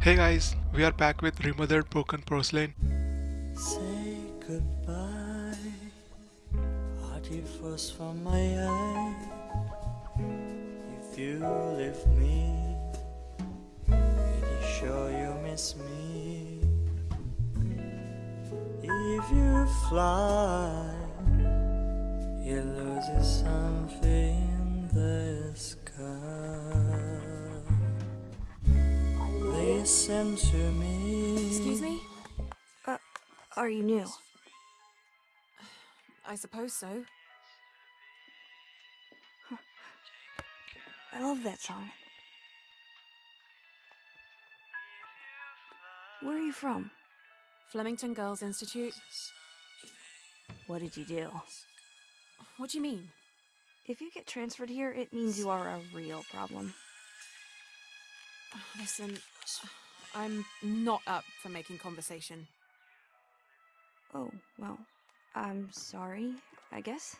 Hey guys, we are back with Remothered Broken Porcelain. Say goodbye, frost from my eye. If you leave me, sure you miss me. If you fly, you lose something in the sky. Listen to me. Excuse me? Uh, are you new? I suppose so. I love that song. Where are you from? Flemington Girls Institute? What did you do? What do you mean? If you get transferred here, it means you are a real problem. Listen, I'm not up for making conversation. Oh, well, I'm sorry, I guess.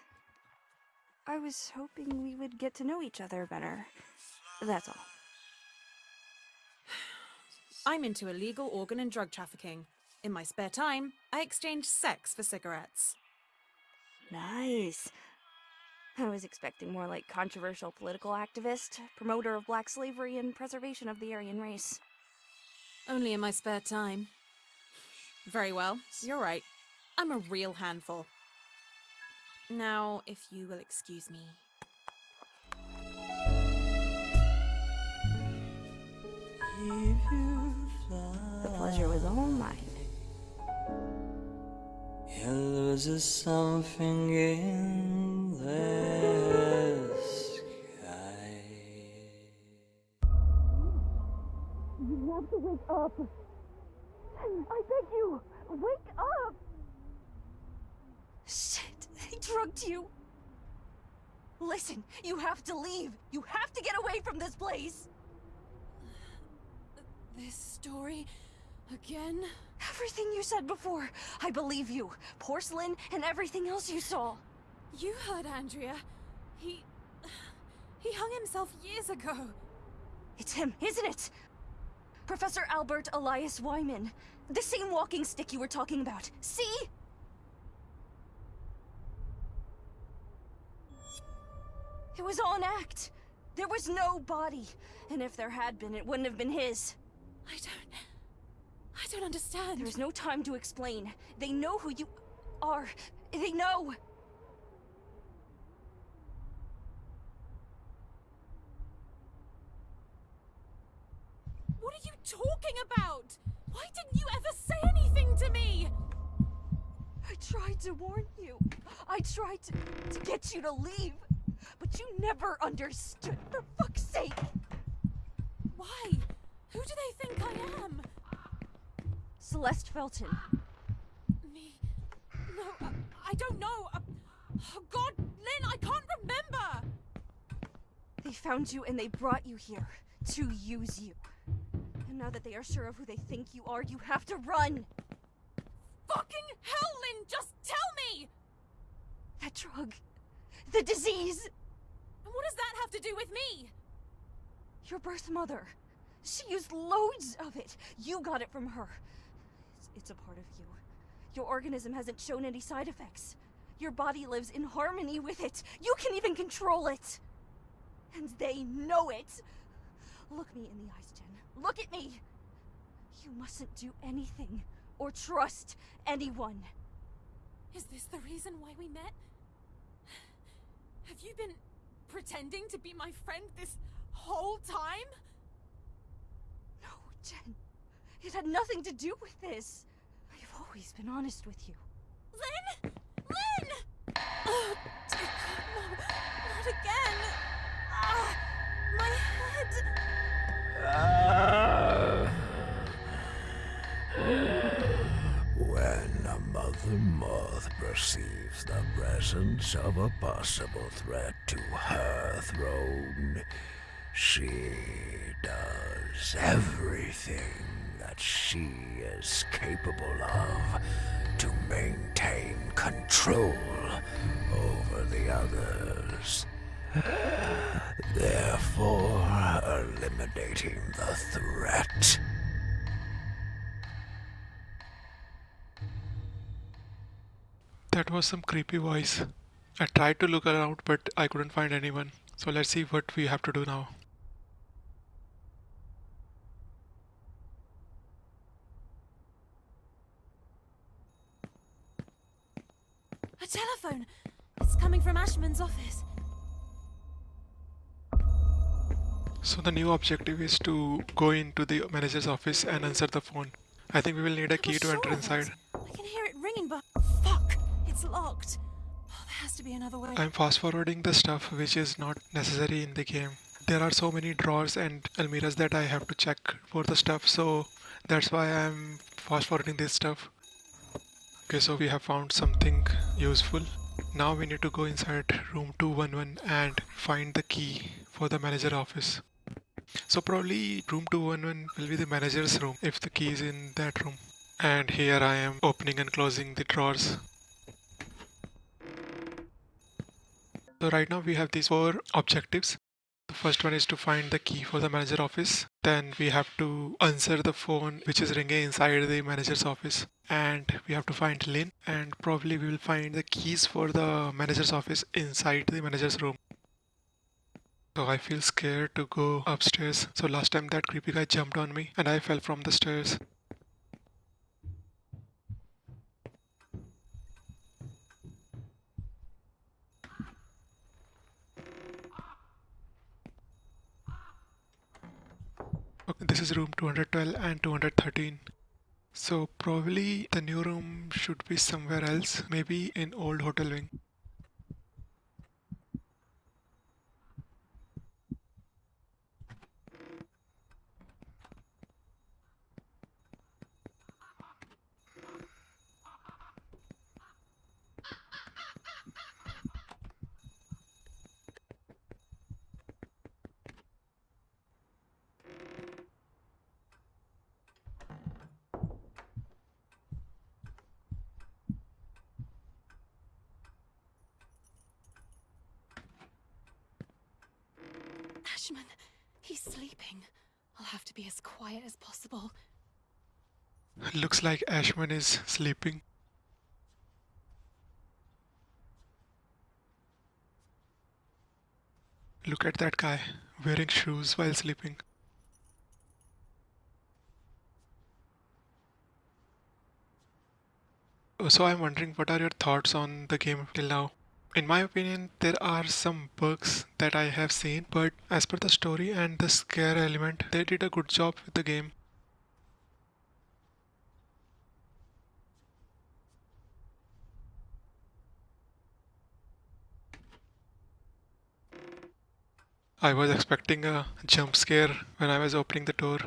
I was hoping we would get to know each other better. That's all. I'm into illegal organ and drug trafficking. In my spare time, I exchange sex for cigarettes. Nice. I was expecting more like controversial political activist, promoter of black slavery and preservation of the Aryan race. Only in my spare time. Very well, you're right. I'm a real handful. Now, if you will excuse me. If you The pleasure was all mine. you lose something in the sky. You have to wake up. I beg you, wake up. Shit, they drugged you. Listen, you have to leave. You have to get away from this place. This story again? Everything you said before, I believe you. Porcelain and everything else you saw. You heard Andrea. He. He hung himself years ago. It's him, isn't it? Professor Albert Elias Wyman. The same walking stick you were talking about. See? It was all an act. There was no body. And if there had been, it wouldn't have been his. I don't. I don't understand. There's no time to explain. They know who you are. They know. What are you talking about? Why didn't you ever say anything to me? I tried to warn you. I tried to, to get you to leave. But you never understood, for fuck's sake. Why? Who do they think I am? Celeste Felton. Me? No, uh, I don't know. Uh, oh God, Lynn, I can't remember. They found you and they brought you here to use you. And now that they are sure of who they think you are, you have to run. Fucking hell, Lynn, just tell me! That drug. The disease. And what does that have to do with me? Your birth mother. She used loads of it. You got it from her. It's, it's a part of you. Your organism hasn't shown any side effects. Your body lives in harmony with it. You can even control it. And they know it. Look me in the eyes, Jen. Look at me. You mustn't do anything or trust anyone. Is this the reason why we met? Have you been pretending to be my friend this whole time? No, Jen. It had nothing to do with this. I've always been honest with you. Lynn! Lynn! Oh, dear God, no, not again! Ah, my head! When a mother moth perceives the presence of a possible threat to her throne, she does everything that she is capable of to maintain control over the others therefore eliminating the threat. That was some creepy voice. I tried to look around but I couldn't find anyone. So let's see what we have to do now. A telephone! It's coming from Ashman's office. So the new objective is to go into the manager's office and answer the phone. I think we will need a key to enter sure of it. inside. I can hear it ringing, but fuck! It's locked. Oh, there has to be another way. I'm fast forwarding the stuff which is not necessary in the game. There are so many drawers and almiras that I have to check for the stuff, so that's why I'm fast forwarding this stuff. Okay, so we have found something useful. Now we need to go inside room 211 and find the key for the manager office. So probably room 211 will be the manager's room if the key is in that room. And here I am opening and closing the drawers. So right now we have these four objectives. The first one is to find the key for the manager office. Then we have to answer the phone which is ringing inside the manager's office. And we have to find Lynn and probably we will find the keys for the manager's office inside the manager's room. So I feel scared to go upstairs. So last time that creepy guy jumped on me and I fell from the stairs. Okay, this is room 212 and 213. So probably the new room should be somewhere else, maybe in old hotel wing. He's sleeping. I'll have to be as quiet as possible. Looks like Ashman is sleeping. Look at that guy wearing shoes while sleeping. Uh, So I'm wondering what are your thoughts on the game till now? In my opinion, there are some bugs that I have seen, but as per the story and the scare element, they did a good job with the game. I was expecting a jump scare when I was opening the door.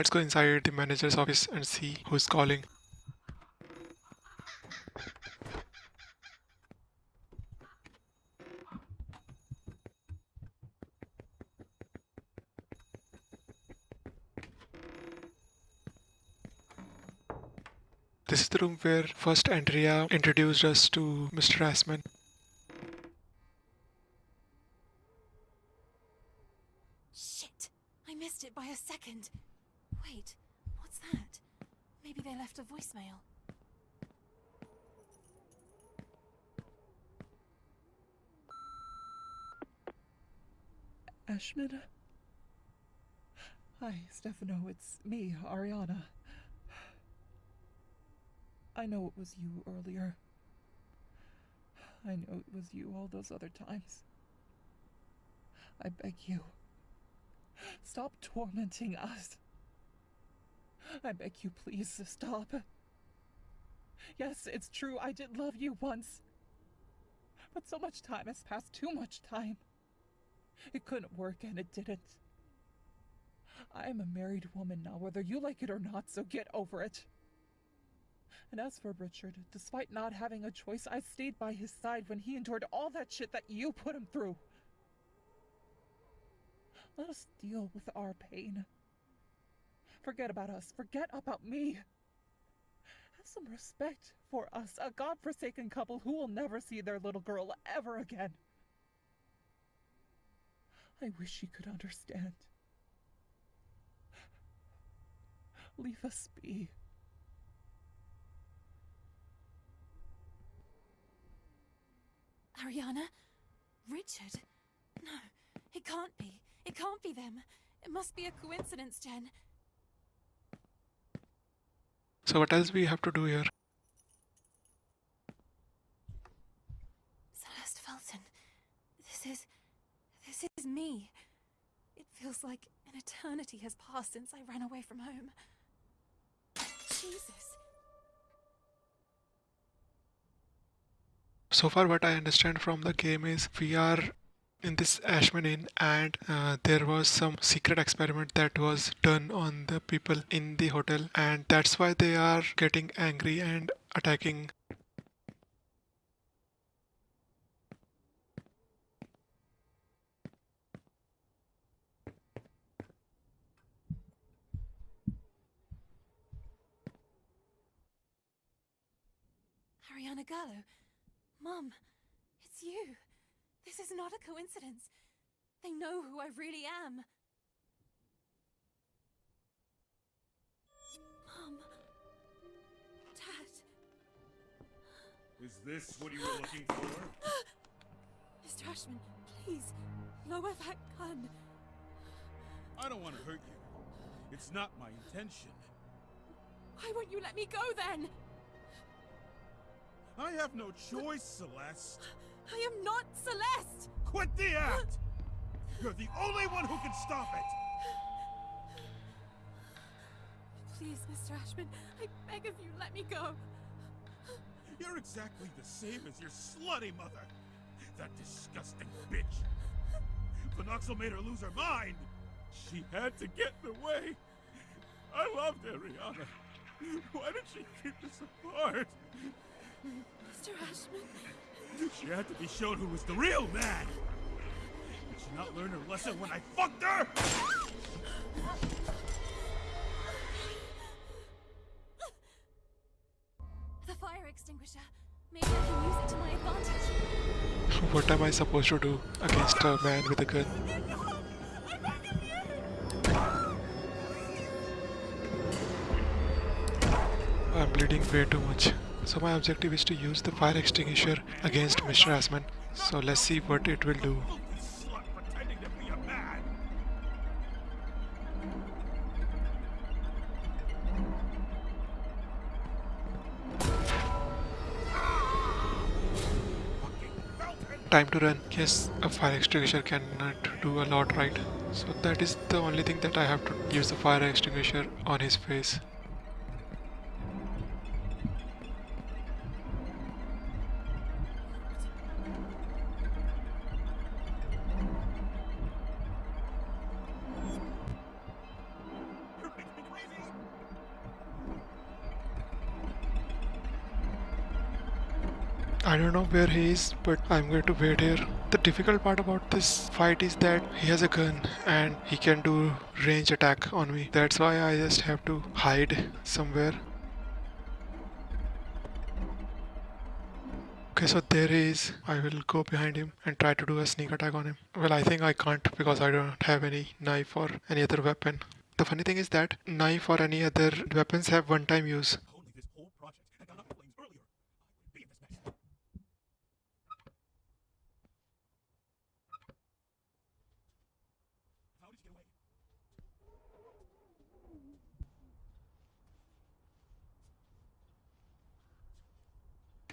Let's go inside the manager's office and see who's calling. This is the room where first Andrea introduced us to Mr. Ashman. Shit! I missed it by a second. Wait, what's that? Maybe they left a voicemail. Ashman? Hi, Stefano. It's me, Ariana. I know it was you earlier. I know it was you all those other times. I beg you. Stop tormenting us. I beg you, please stop. Yes, it's true, I did love you once. But so much time has passed, too much time. It couldn't work and it didn't. I am a married woman now, whether you like it or not, so get over it. And as for Richard, despite not having a choice, I stayed by his side when he endured all that shit that you put him through. Let us deal with our pain. Forget about us. Forget about me. Have some respect for us, a godforsaken couple who will never see their little girl ever again. I wish she could understand. Leave us be. Ariana? Richard? No, it can't be. It can't be them. It must be a coincidence, Jen. So what else we have to do here? Celeste Felton. This is. This is me. It feels like an eternity has passed since I ran away from home. Jesus. So far, what I understand from the game is we are in this Ashman Inn, and uh, there was some secret experiment that was done on the people in the hotel, and that's why they are getting angry and attacking. Gallo. Mum, it's you. This is not a coincidence. They know who I really am. Mum. Dad. Is this what you were looking for? Mr. Ashman, please, lower that gun. I don't want to hurt you. It's not my intention. Why won't you let me go then? I have no choice, Celeste. I am not Celeste! Quit the act! You're the only one who can stop it! Please, Mr. Ashman, I beg of you, let me go. You're exactly the same as your slutty mother. That disgusting bitch. Phenoxyl made her lose her mind. She had to get in the way. I loved Ariana. Why did she keep us apart? Mr. Ashman, She had to be shown who was the real man. Did she not learn her lesson when I fucked her? the fire extinguisher. Maybe I can use it to my advantage. What am I supposed to do against a man with a gun? I'm bleeding way too much. So my objective is to use the fire extinguisher against Mr. Ashman. So let's see what it will do. Time to run. Yes, a fire extinguisher cannot do a lot, right? So that is the only thing that I have to use the fire extinguisher on his face. Where he is, but I'm going to wait here. The difficult part about this fight is that he has a gun and he can do range attack on me. That's why I just have to hide somewhere. Okay, so there he is. I will go behind him and try to do a sneak attack on him. Well, I think I can't because I don't have any knife or any other weapon. The funny thing is that knife or any other weapons have one time use. Only this whole project had gone up in flames earlier. I wouldn't be in this mess. How did you get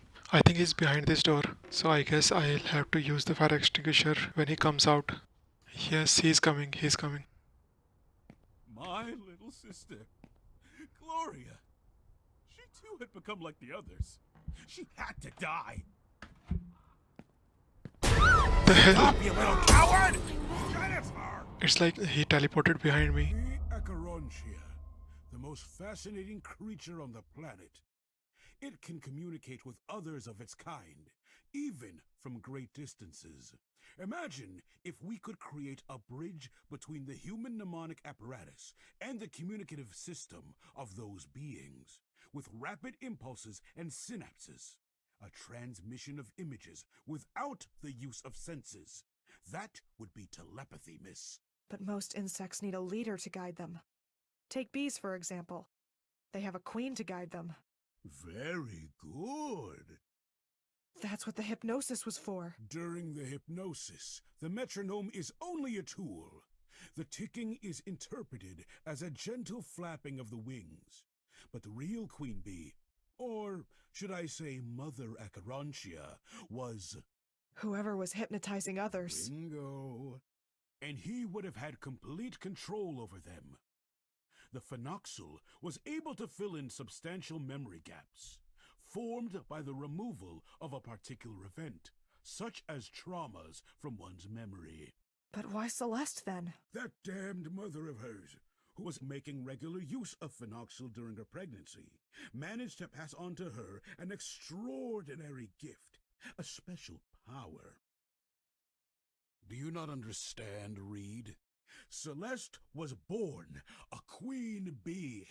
away? I think he's behind this door, so I guess I'll have to use the fire extinguisher when he comes out. Yes, he's coming, he's coming. My little sister, Gloria. She too had become like the others. She had to die. The hell? Stop, you little coward! Jennifer! It's like he teleported behind me. The Acherontia, the most fascinating creature on the planet. It can communicate with others of its kind, even from great distances. Imagine if we could create a bridge between the human mnemonic apparatus and the communicative system of those beings, with rapid impulses and synapses. A transmission of images without the use of senses. That would be telepathy, miss. But most insects need a leader to guide them. Take bees, for example. They have a queen to guide them. Very good. That's what the hypnosis was for. During the hypnosis, the metronome is only a tool. The ticking is interpreted as a gentle flapping of the wings. But the real queen bee, or should I say Mother Acherontia, was Whoever was hypnotizing others. bingo. And he would have had complete control over them. The phenoxyl was able to fill in substantial memory gaps, formed by the removal of a particular event, such as traumas from one's memory. But why Celeste then? That damned mother of hers, who was making regular use of phenoxyl during her pregnancy, managed to pass on to her an extraordinary gift, a special power. Do you not understand, Reed? Celeste was born a queen bee.